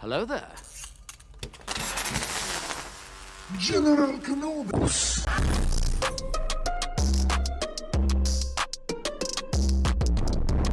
Hello there. General Kenobi.